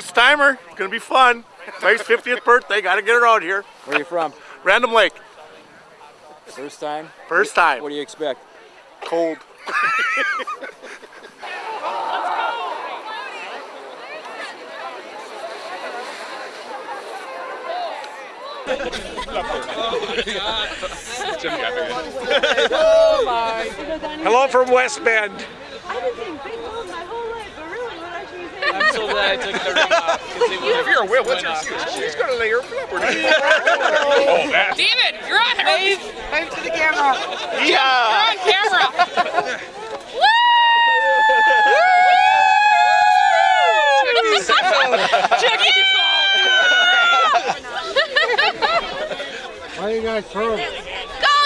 First timer, gonna be fun. Wife's 50th birthday, gotta get her out here. Where are you from? Random Lake, First time? first time. What do you expect? Cold. Oh Hello from West Bend. I've been saying big bone my whole life, but really, what I should say? I'm so glad I took the ring off. 'cause it If you're a whale, what's went off. your She's gonna lay her flipper. oh, that. David, you're on Wave. Wave to the camera. You're on camera. Chucky's Why you guys throw? Go,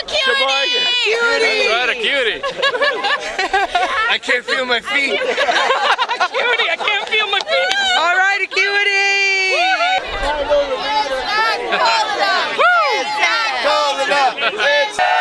cutie! Cutie! What a cutie. I can't feel my feet. Cutie, I can't feel my feet. Right, Acuity. Come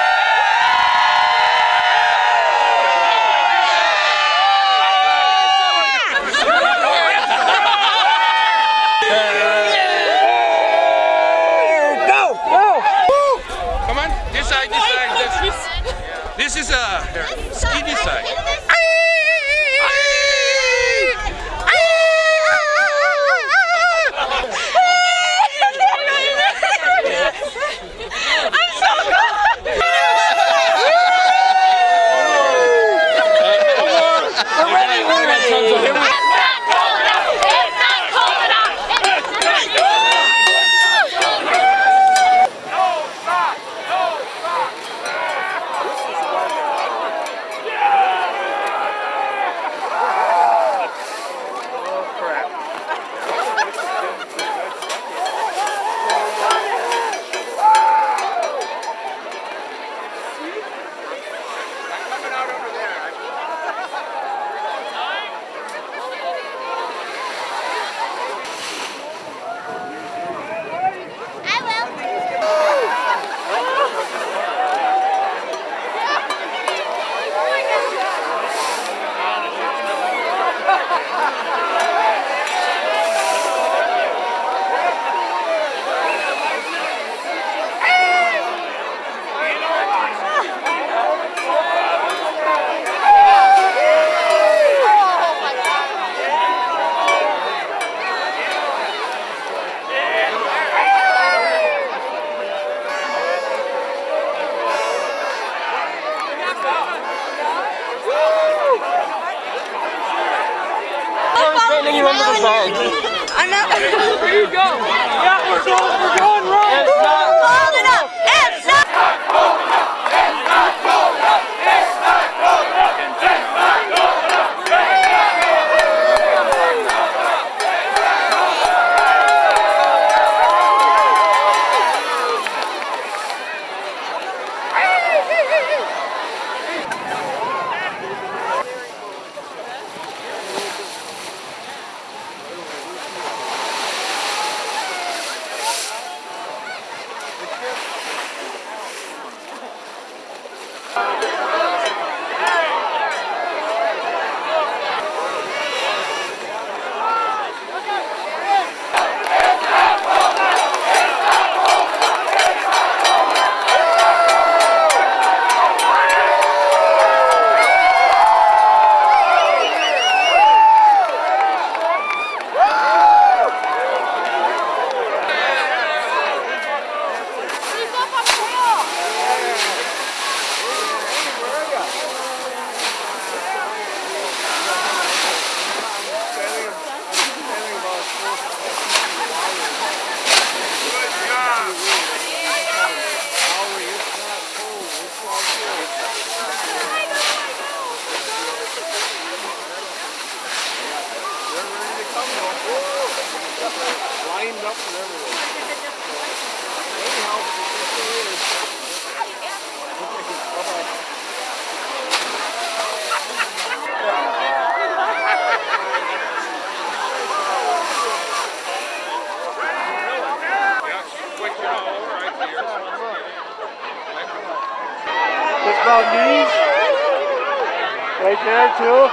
Right there, too.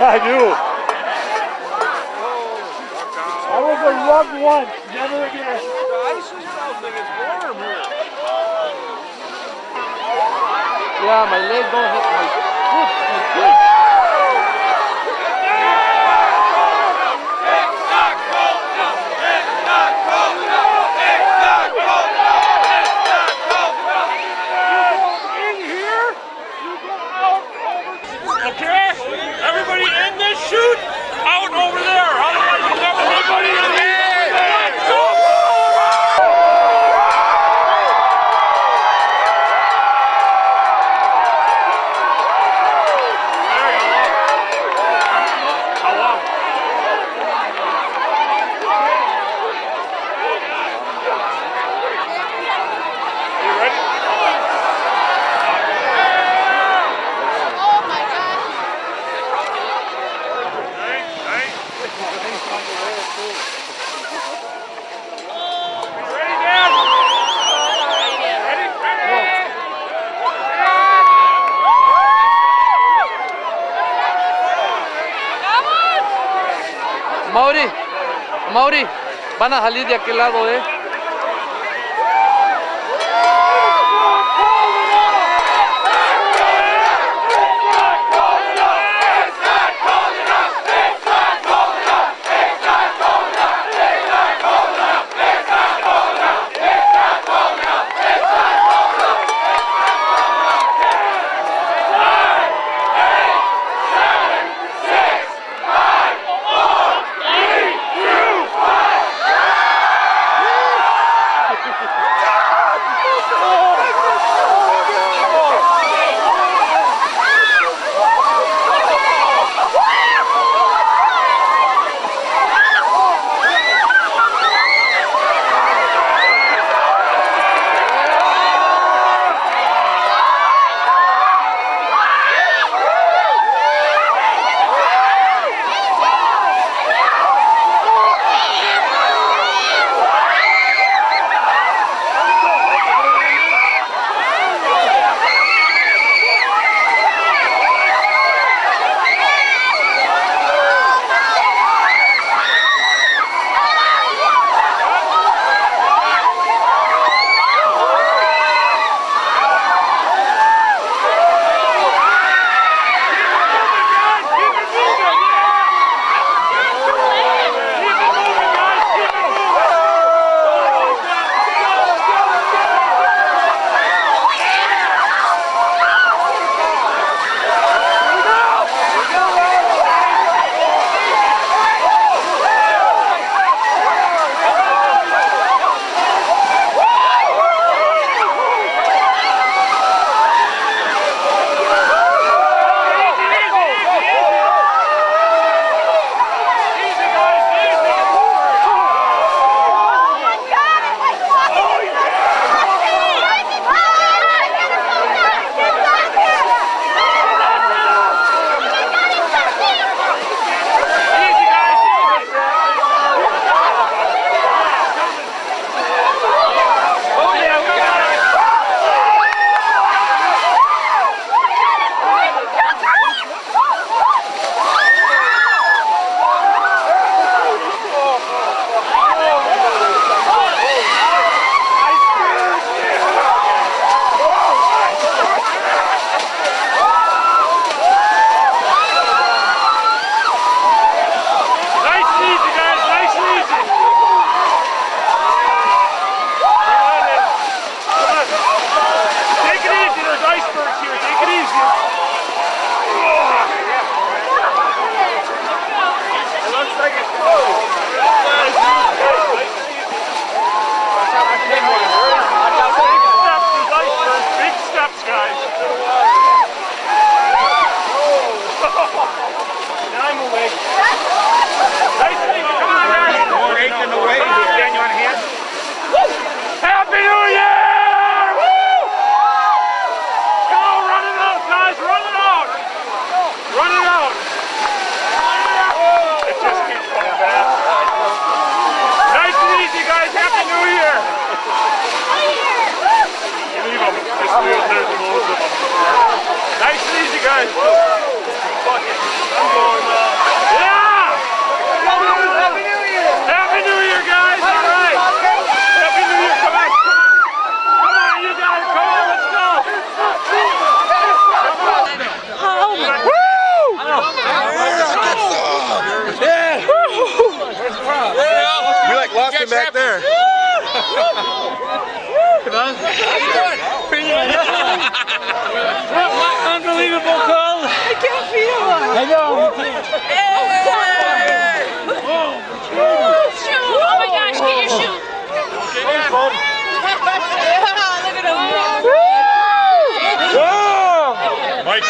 I do. Oh, I was a rug once. Yeah, my leg don't hit my foot. My foot. Van a salir de aquel lado, ¿eh? Whoa.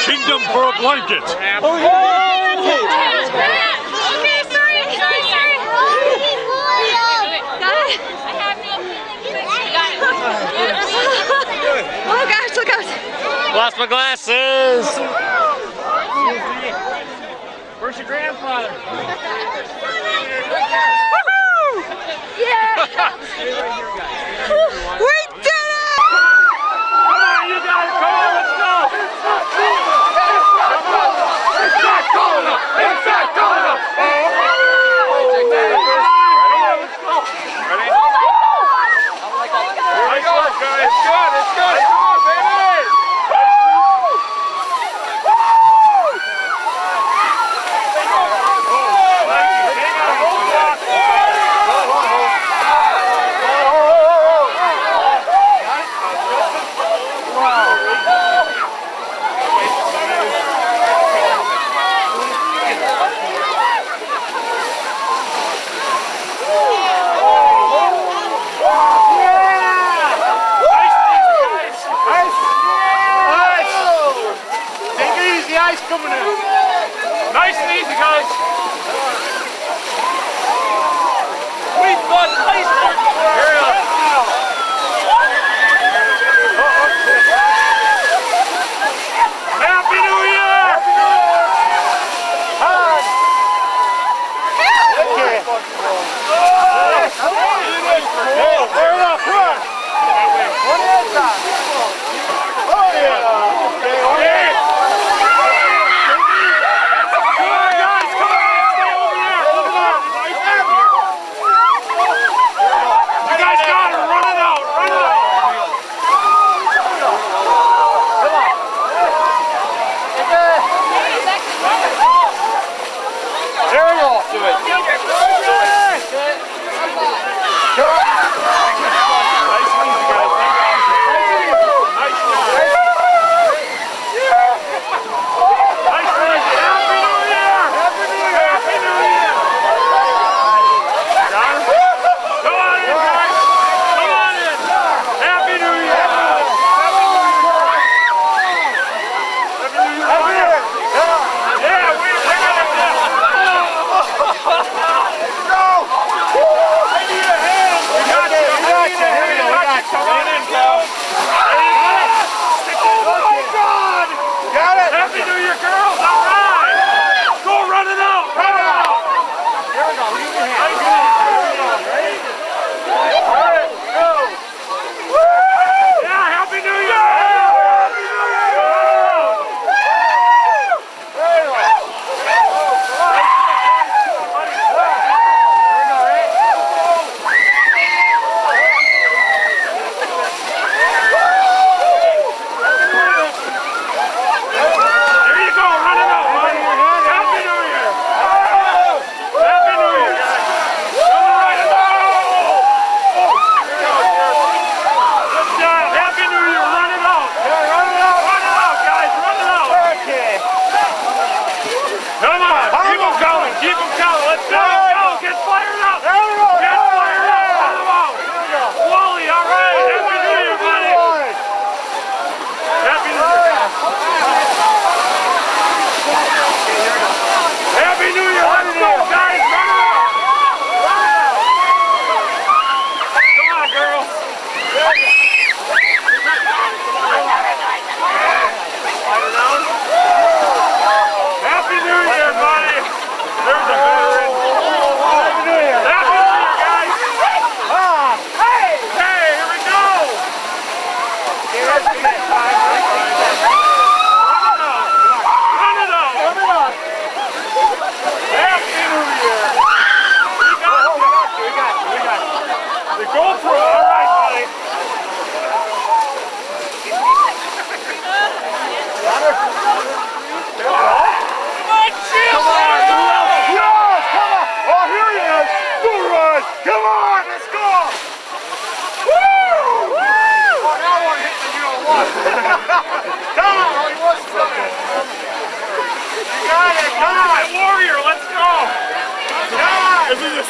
kingdom for a blanket. Oh, yeah. Okay, sorry, sorry, sorry. Oh. Lost my glasses. Where's your grandfather? Woohoo! Yeah! guys coming in. Nice and easy, guys. We've got iceberg. Here we are.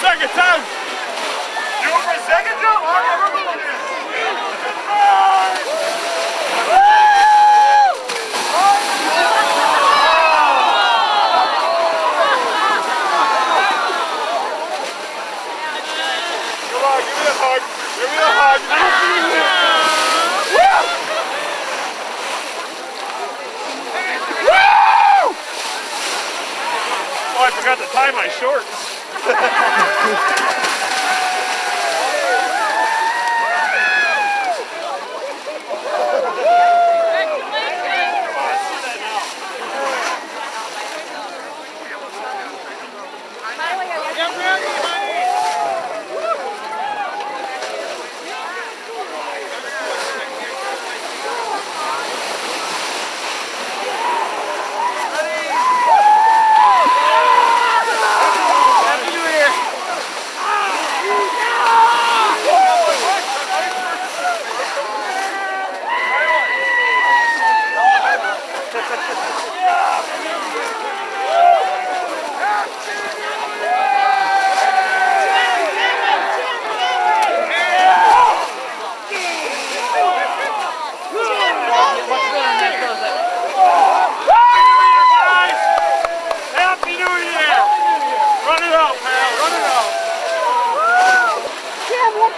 second time. You over a second, Joe?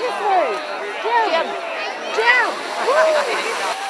This way. Jim. Jim.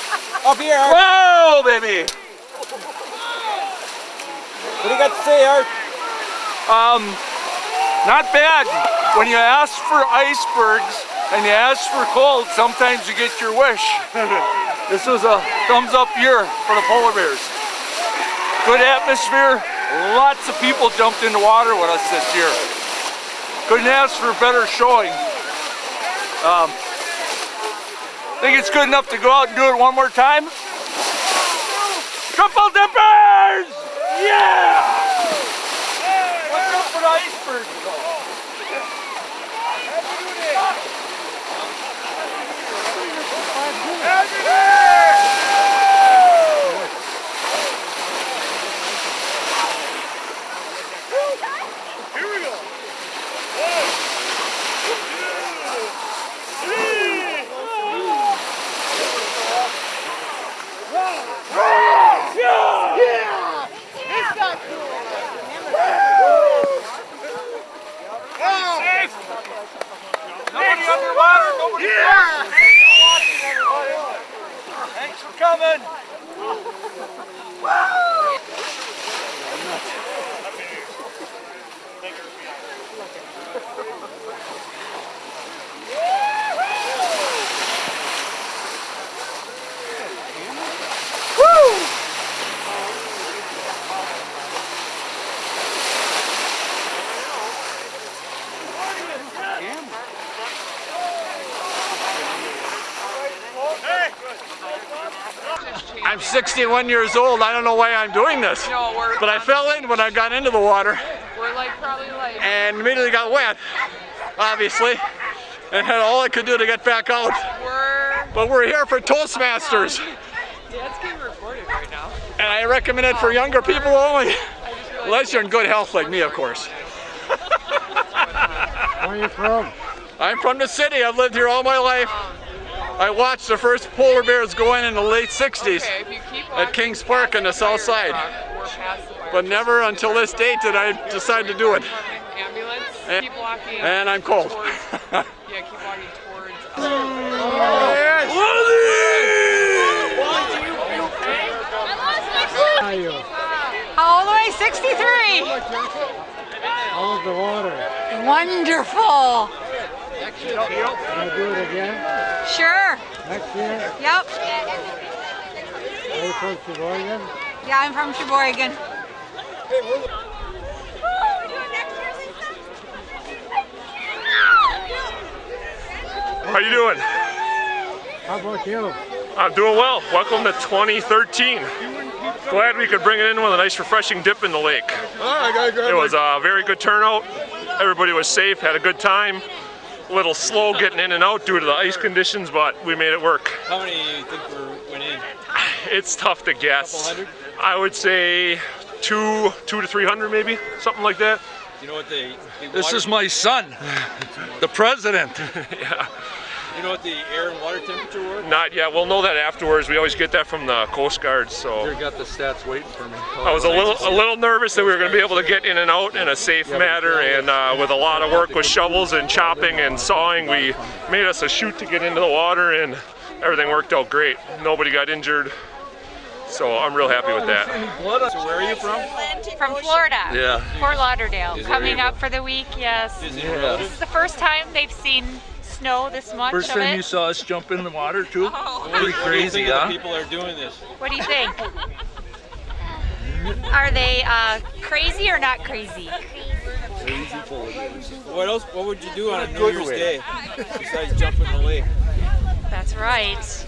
Up here, Art. Whoa, baby! What do you got to say, Art? Um, not bad. When you ask for icebergs and you ask for cold, sometimes you get your wish. this was a thumbs up year for the polar bears. Good atmosphere. Lots of people jumped in the water with us this year. Couldn't ask for a better showing. Um, think it's good enough to go out and do it one more time. Triple dippers! Yeah! What's up for the iceberg though? Safe! Nobody underwater, nobody yeah. Thanks for coming. I'm 61 years old. I don't know why I'm doing this. No, we're But I fell in when I got into the water we're like probably like and immediately got wet, obviously. And had all I could do to get back out. we're But we're here for Toastmasters. Dad's getting recorded right now. And I recommend it for younger people only. I just realized Unless you're in good health like me, of course. Where are you from? I'm from the city. I've lived here all my life. Um, I watched the first polar bears go in in the late 60s, okay, if you keep at Kings Park on the past south side. truck, we're past the fire but never until this date did I decide to do it. And- And I'm cold. Towards, yeah, keep walking towards. uh, How old am I? 63. How was the water? Wonderful. Can I do it again? Sure. Next year? Yep. Are you from Sheboygan? Yeah, I'm from Sheboygan. How you doing? How about you? I'm doing well. Welcome to 2013. Glad we could bring it in with a nice refreshing dip in the lake. It was a very good turnout. Everybody was safe, had a good time. A little slow getting in and out due to the ice conditions, but we made it work. How many do you think were, went in? It's tough to guess. Couple hundred? I would say two, two to three hundred maybe, something like that. You know what they? the This is my son, the president. Yeah. You know what the air and water temperature were? Not yet. We'll know that afterwards. We always get that from the Coast Guard. So you got the stats waiting for me. I was a little, a little nervous that we were going to be able to get in and out in a safe manner. And uh, with a lot of work with shovels and chopping and sawing, we made us a chute to get into the water, and everything worked out great. Nobody got injured. So I'm real happy with that. So where are you from? From Florida. Yeah. Fort Lauderdale. Coming up for the week, yes. Is it Yeah. This is the first time they've seen snow this much First of time you saw us jump in the water too? What do Pretty you- what do you crazy, huh? people are doing this? What do you think? Are they uh, crazy or not crazy? Crazy. What else? What would you do on a New Year's Day besides jump in the lake? That's right.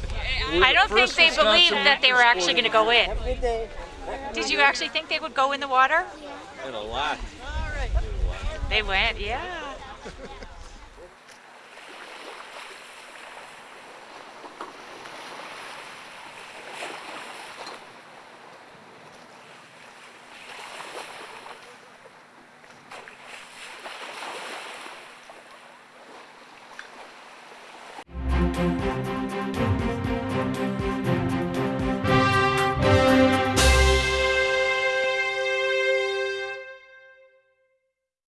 I don't think they Wisconsin believed that they were actually going to go in. Did you actually think they would go in the water? And a lot. They went, yeah.